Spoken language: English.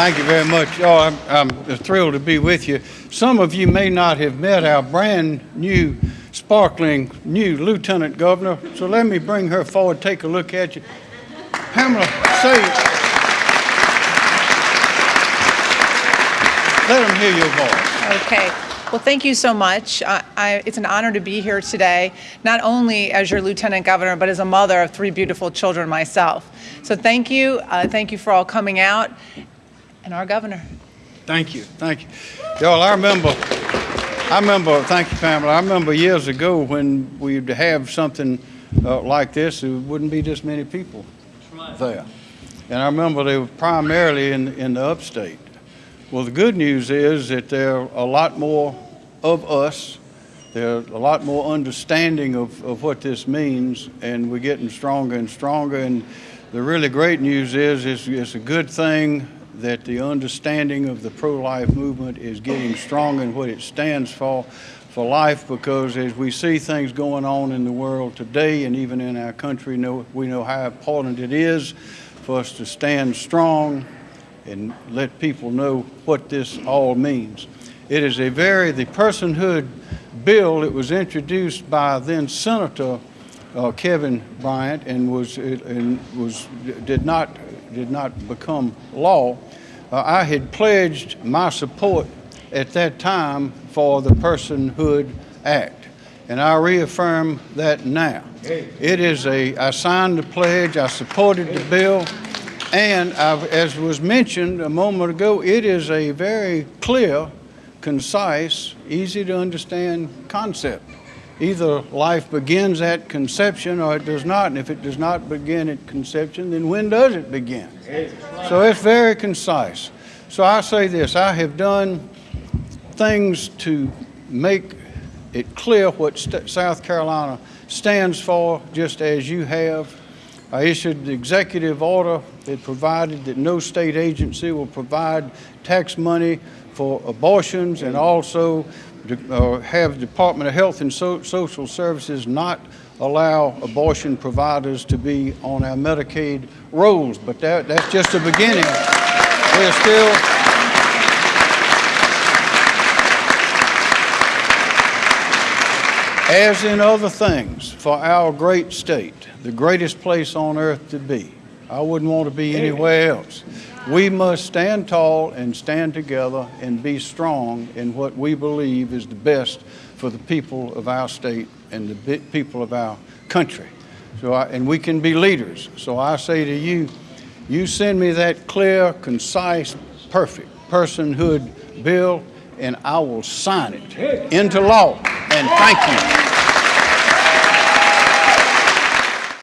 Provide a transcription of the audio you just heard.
Thank you very much. Oh, I'm, I'm thrilled to be with you. Some of you may not have met our brand-new, sparkling new Lieutenant Governor, so let me bring her forward, take a look at you. Pamela, say, let them hear your voice. Okay. Well, thank you so much. I, it's an honor to be here today, not only as your lieutenant governor, but as a mother of three beautiful children myself. So thank you. Uh, thank you for all coming out. And our governor. Thank you, thank you. Y'all, I remember, I remember, thank you, Pamela, I remember years ago when we'd have something uh, like this, there wouldn't be this many people there. And I remember they were primarily in, in the upstate. Well, the good news is that there are a lot more of us, there's a lot more understanding of, of what this means, and we're getting stronger and stronger. And the really great news is it's, it's a good thing that the understanding of the pro-life movement is getting strong in what it stands for, for life, because as we see things going on in the world today and even in our country, know, we know how important it is for us to stand strong and let people know what this all means. It is a very, the personhood bill, it was introduced by then Senator uh, Kevin Bryant and was, and was, did not, did not become law. Uh, I had pledged my support at that time for the Personhood Act, and I reaffirm that now. It is a, I signed the pledge, I supported the bill, and I've, as was mentioned a moment ago, it is a very clear, concise, easy to understand concept. Either life begins at conception or it does not, and if it does not begin at conception, then when does it begin? So it's very concise. So I say this, I have done things to make it clear what South Carolina stands for, just as you have. I issued the executive order that provided that no state agency will provide tax money for abortions and also uh, have Department of Health and so Social Services not allow abortion providers to be on our Medicaid rolls. But that, that's just the beginning. There's still As in other things, for our great state, the greatest place on earth to be, I wouldn't want to be anywhere else. We must stand tall and stand together and be strong in what we believe is the best for the people of our state and the people of our country. So I, and we can be leaders. So I say to you, you send me that clear, concise, perfect personhood bill, and I will sign it into law. And thank you.